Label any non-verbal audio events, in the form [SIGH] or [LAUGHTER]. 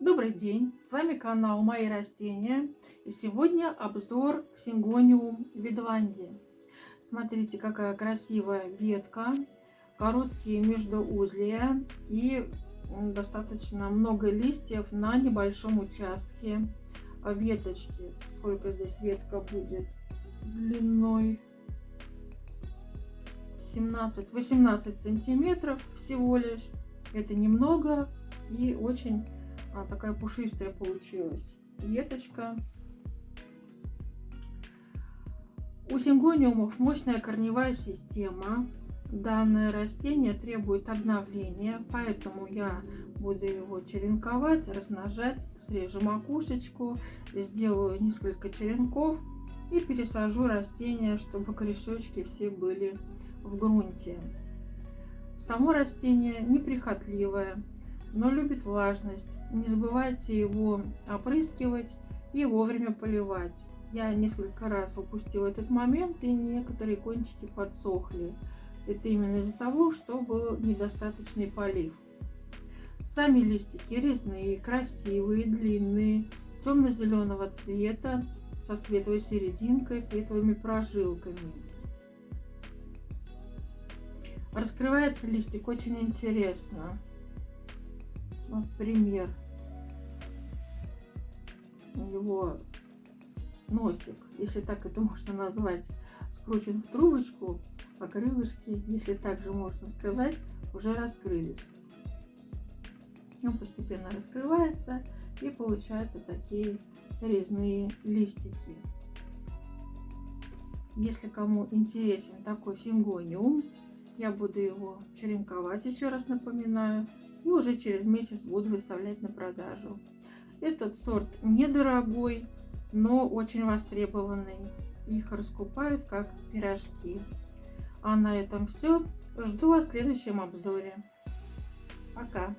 Добрый день, с вами канал Мои растения и сегодня обзор Сингониум Видландии. Смотрите, какая красивая ветка, короткие междуузлия и достаточно много листьев на небольшом участке веточки. Сколько здесь ветка будет длиной? 17-18 сантиметров всего лишь. Это немного и очень а, такая пушистая получилась веточка. У сингониумов мощная корневая система. Данное растение требует обновления, поэтому я буду его черенковать, размножать, срежу макушечку, сделаю несколько черенков и пересажу растения, чтобы корешочки все были в грунте. Само растение неприхотливое, но любит влажность. Не забывайте его опрыскивать и вовремя поливать. Я несколько раз упустила этот момент и некоторые кончики подсохли. Это именно из-за того, что был недостаточный полив. Сами листики резные, красивые, длинные, темно-зеленого цвета, со светлой серединкой, светлыми прожилками. Раскрывается листик очень интересно. Вот пример. У него носик, если так это [LAUGHS] можно назвать, скручен в трубочку, а крылышки, если так же можно сказать, уже раскрылись. Он постепенно раскрывается и получаются такие резные листики. Если кому интересен такой сингониум, я буду его черенковать, еще раз напоминаю, и уже через месяц буду выставлять на продажу. Этот сорт недорогой, но очень востребованный. Их раскупают как пирожки. А на этом все. Жду вас в следующем обзоре. Пока!